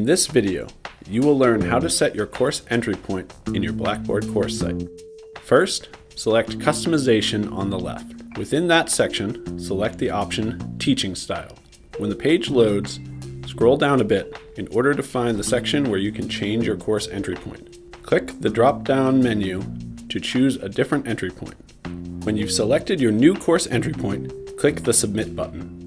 In this video, you will learn how to set your course entry point in your Blackboard course site. First, select Customization on the left. Within that section, select the option Teaching Style. When the page loads, scroll down a bit in order to find the section where you can change your course entry point. Click the drop-down menu to choose a different entry point. When you've selected your new course entry point, click the Submit button.